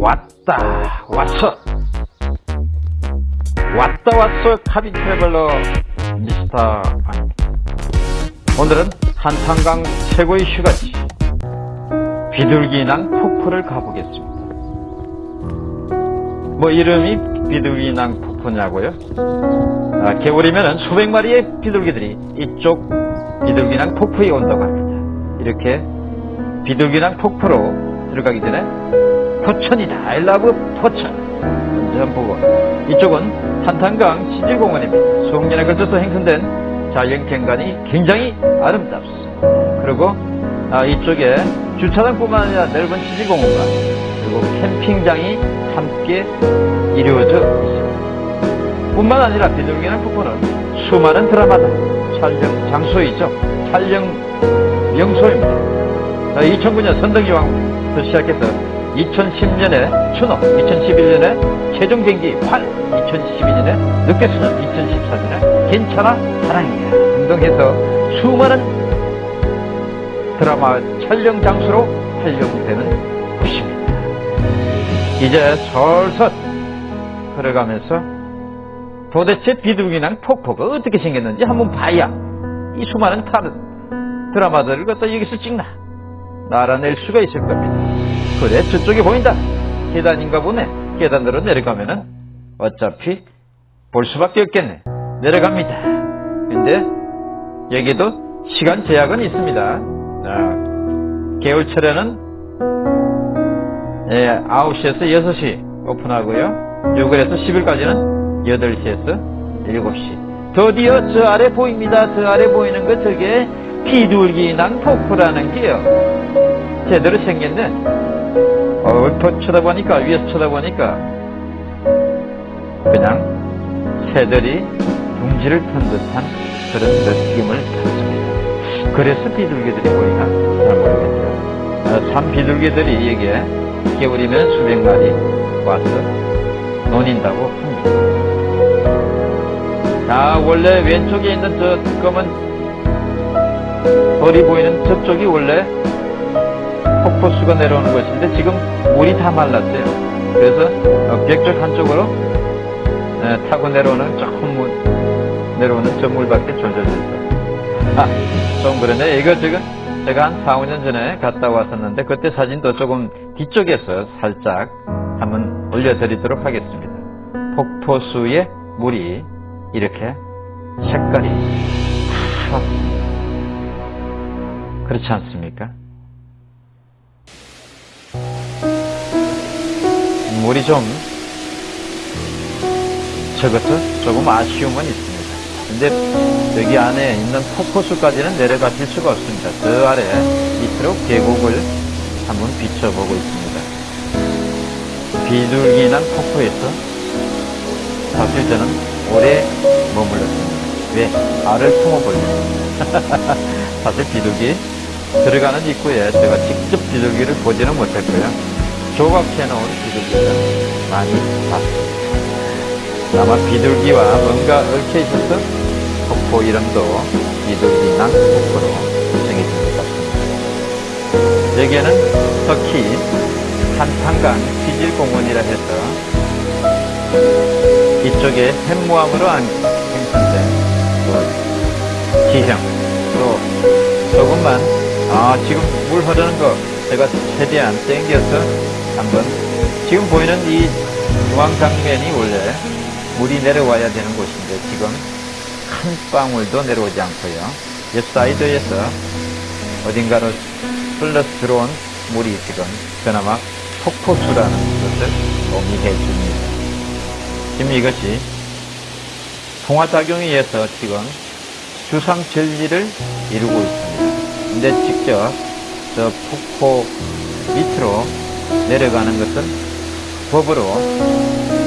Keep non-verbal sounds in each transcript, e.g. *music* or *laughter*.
왔다 왔어. 왔다 왔어 카빈 트래블러 미스터 안. 오늘은 한탄강 최고의 휴가지. 비둘기낭 폭포를 가보겠습니다. 뭐 이름이 비둘기낭 폭포냐고요? 아, 겨울이면 수백 마리의 비둘기들이 이쪽 비둘기낭 폭포에 온다고 합니다. 이렇게 비둘기낭 폭포로 들어가기 전에 포천이다 I love 포천. 보고. 이쪽은 한탄강 시질공원입니다. 수억년에 걸쳐서 행성된 자연경관이 굉장히 아름답습니다. 그리고 아, 이쪽에 주차장뿐만 아니라 넓은 시질공원과 그리고 캠핑장이 함께 이루어져 있습니다. 뿐만 아니라 비둘기낭 폭포는 수많은 드라마다 촬영 장소이죠. 촬영 명소입니다. 2009년 선덕여왕부터 시작해서 2010년에 추노, 2011년에 최종 경기 활, 2012년에 늑대소년, 2014년에 괜찮아 사랑이야 등등 해서 수많은 드라마 촬영 장소로 활용되는 곳입니다. 이제 설설 걸어가면서 도대체 비둘기낭 폭포가 어떻게 생겼는지 한번 봐야 이 수많은 다른 드라마들을 갖다 여기서 찍나 알아낼 수가 있을 겁니다. 그래 저쪽에 보인다. 계단인가 보네. 계단으로 내려가면은 어차피 볼 수밖에 없겠네. 내려갑니다. 근데 여기도 시간 제약은 있습니다. 자, 겨울철에는 예, 9시에서 6시 오픈하고요. 6월에서 10일까지는 8시에서 7시. 드디어 저 아래 보입니다. 저 아래 보이는 거 저게 비둘기낭 폭포라는 게요. 제대로 생겼네. 어, 얼핏 쳐다보니까, 위에서 쳐다보니까, 그냥 새들이 둥지를 튼 듯한 그런 느낌을 받습니다. 그래서 비둘기들이 보이나? 잘 모르겠어요. 어, 참 비둘기들이 여기에 겨울이면 수백 마리 와서 논인다고 합니다. 자, 원래 왼쪽에 있는 저 검은 벌이 보이는 저쪽이 원래 폭포수가 내려오는 곳인데 지금 물이 다 말랐어요. 그래서 벽쪽 한쪽으로 타고 내려오는 조금 내려오는 저 물밖에 졸졸 있어. 아, 좀 그러네. 이거 지금 제가 한 4, 5년 전에 갔다 왔었는데 그때 사진도 조금 뒤쪽에서 살짝 한번 올려드리도록 하겠습니다. 폭포수의 물이 이렇게 색깔이 파랗습니다. 그렇지 않습니까? 물이 좀 적어서 조금 아쉬움은 있습니다. 근데 여기 안에 있는 폭포수까지는 내려가실 수가 없습니다. 저 아래 밑으로 계곡을 한번 비춰보고 있습니다. 비둘기난 폭포에서 사실 저는 오래 머물렀습니다. 왜? 알을 품어보려고. *laughs* 사실 비둘기 들어가는 입구에 제가 직접 비둘기를 보지는 못했고요. 조각해 놓은 비둘기를 많이 봤습니다. 아마 비둘기와 뭔가 얽혀 있어서 폭포 이름도 비둘기 낭 폭포로 정해진 것 같습니다. 여기에는 터키 한탄강 피질공원이라 해서 이쪽에 생성된 그 지형 또 조금만 아 지금 물 흐르는 거 제가 최대한 땡겨서 한번. 지금 보이는 이 중앙 장면이 원래 물이 내려와야 되는 곳인데 지금 한 방울도 내려오지 않고요. 옆 사이드에서 어딘가로 흘러 들어온 물이 지금 그나마 폭포수라는 것을 의미해 줍니다. 지금 이것이 통화작용에 의해서 지금 주상 전리를 이루고 있습니다. 근데 직접 저 폭포 밑으로 내려가는 것은 법으로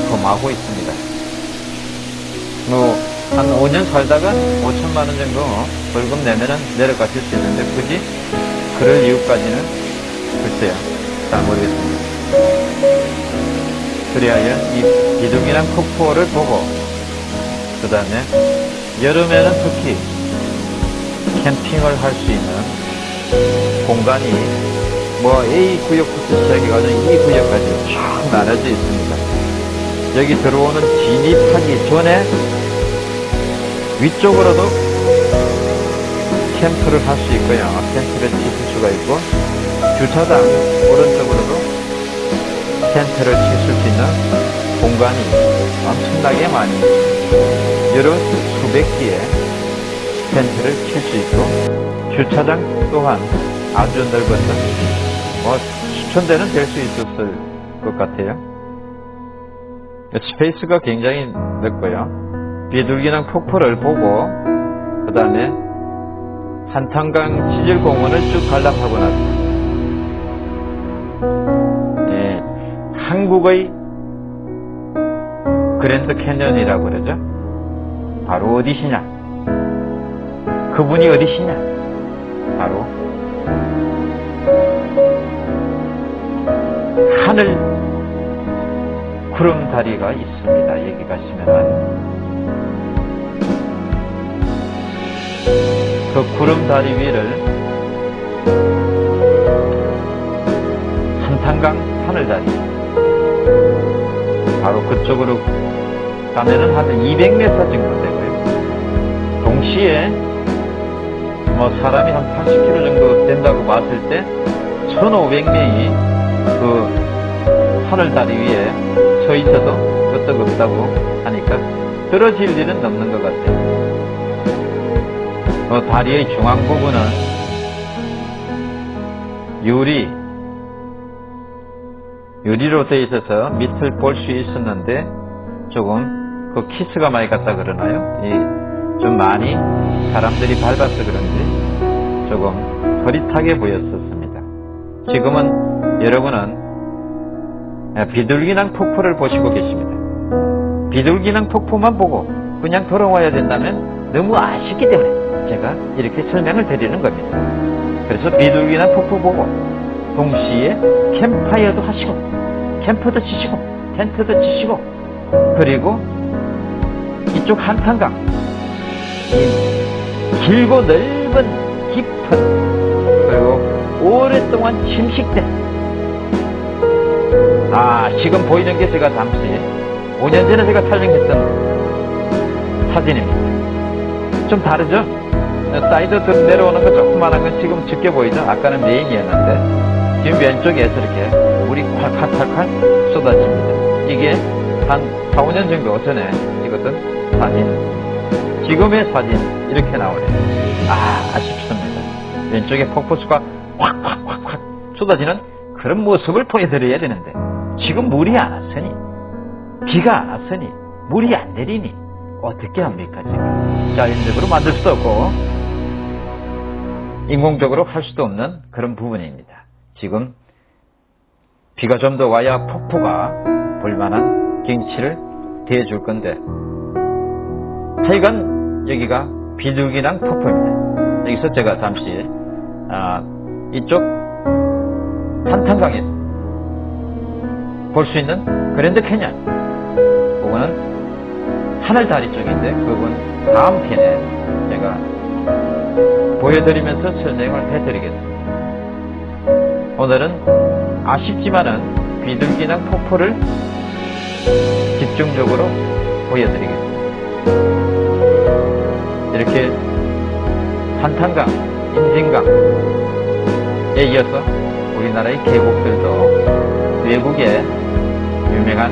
금하고 있습니다. 뭐, 한 5년 살다가 5천만 원 정도 벌금 내면은 내려가실 수 있는데, 굳이 그럴 이유까지는 글쎄요. 잘 모르겠습니다. 그리하여 이 비둥이랑 폭포를 보고, 그 다음에 여름에는 특히 캠핑을 할 수 있는 공간이 뭐 A 구역부터 시작해가지고 E 구역까지 쭉 나눠져 있습니다. 여기 들어오는 진입하기 전에 위쪽으로도 캠프를 할 수 있고요. 텐트를 칠 수가 있고 주차장 오른쪽으로도 텐트를 칠수 있는 공간이 엄청나게 많이 여러 수백 개의 텐트를 칠 수 있고 주차장 또한 아주 넓어서 뭐 수천 대는 될 수 있었을 것 같아요. space가 굉장히 넓고요. 비둘기랑 폭포를 보고 그 다음에 한탄강 지질공원을 쭉 관람하고 나서 예, 한국의 그랜드 캐년이라고 그러죠. 바로 어디시냐? 그분이 어디시냐? 바로 하늘 구름다리가 있습니다. 여기 가시면은 그 구름다리 위를 한탄강 하늘다리 바로 그쪽으로 가면은 한 200m 정도 되고요. 동시에 뭐 사람이 한 80km 정도 된다고 봤을 때 1500명이 그 하늘다리 위에 서 있어도 끄떡없다고 하니까 떨어질 일은 없는 것 같아요. 그 다리의 중앙 부분은 유리, 유리로 되어 있어서 밑을 볼 수 있었는데 조금 그 키스가 많이 갔다 그러나요? 이 좀 많이 사람들이 밟아서 그런지 조금 흐릿하게 보였었습니다. 지금은 여러분은 비둘기낭 폭포를 보시고 계십니다. 비둘기낭 폭포만 보고 그냥 돌아와야 된다면 너무 아쉽기 때문에 제가 이렇게 설명을 드리는 겁니다. 그래서 비둘기낭 폭포 보고 동시에 캠파이어도 하시고 캠프도 치시고 텐트도 치시고 그리고 이쪽 한탄강 길고 넓은 깊은 그리고 오랫동안 침식된 아 지금 보이는 게 제가 잠시 5년 전에 제가 촬영했던 사진입니다 좀 다르죠? 사이드 내려오는 거 조그만한 건 지금 적게 보이죠? 아까는 main이었는데 지금 왼쪽에서 이렇게 물이 콸콸콸콸 쏟아집니다 이게 한 4, 5년 정도 전에 찍었던 사진 지금의 사진 이렇게 나오네요. 아 아쉽습니다. 왼쪽에 폭포수가 확확확확 쏟아지는 그런 모습을 보여드려야 되는데 지금 물이 안 왔으니 비가 안 왔으니 물이 안 내리니 어떻게 합니까 지금 자연적으로 만들 수도 없고 인공적으로 할 수도 없는 그런 부분입니다. 지금 비가 좀 더 와야 폭포가 볼만한 경치를 대해줄 건데 하여간 여기가 비둘기낭 폭포입니다. 여기서 제가 잠시 아, 이쪽 한탄강에서 볼 수 있는 그랜드 캐년 그거는 하늘다리 쪽인데 그건 다음 편에 제가 보여드리면서 설명을 해드리겠습니다. 오늘은 아쉽지만은 비둘기낭 폭포를 집중적으로 보여드리겠습니다. 이렇게 한탄강, 인진강에 이어서 우리나라의 계곡들도 외국의 유명한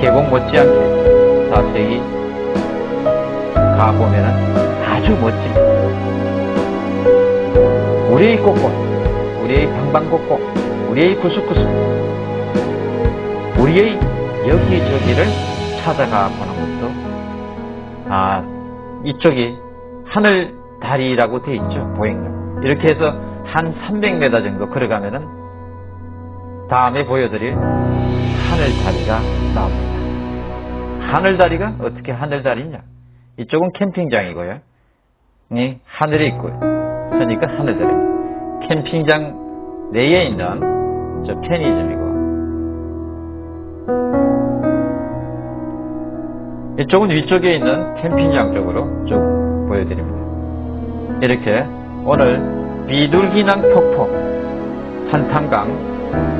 계곡 못지않게 자세히 가보면 아주 멋집니다. 우리의 곳곳, 우리의 방방곡곡, 우리의 구석구석, 우리의 여기저기를 찾아가 보는 것도 아 이쪽이 하늘 다리라고 되어 있죠 보행로 이렇게 해서 한 300m 정도 걸어가면은 다음에 보여드릴 하늘 다리가 나옵니다. 하늘 다리가 어떻게 하늘 다리냐? 이쪽은 캠핑장이고요. 이 하늘에 있고요. 그러니까 하늘 다리입니다 캠핑장 내에 있는 저 편의점이고. 이쪽은 위쪽에 있는 캠핑장 쪽으로 쭉 보여드립니다. 이렇게 오늘 비둘기낭 폭포, 한탄강,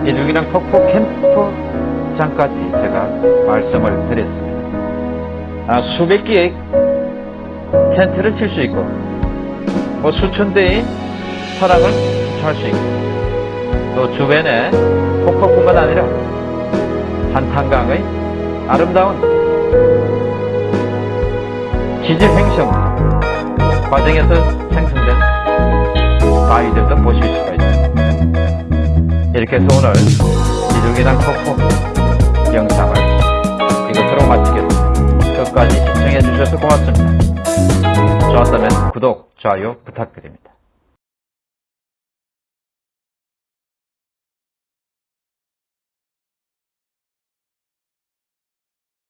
비둘기낭 폭포 캠프장까지 제가 말씀을 드렸습니다. 아, 수백 개의 텐트를 칠 수 있고, 뭐 수천 대의 사람을 주차할 수 있고, 또 주변에 폭포뿐만 아니라 한탄강의 아름다운 지질 횡성 과정에서 생성된 바위들도 보실 수가 있습니다. 이렇게 오늘 비둘기당 폭포 영상을 이것으로 마치겠습니다. 끝까지 시청해 주셔서 고맙습니다. 좋았다면 구독, 좋아요 부탁드립니다.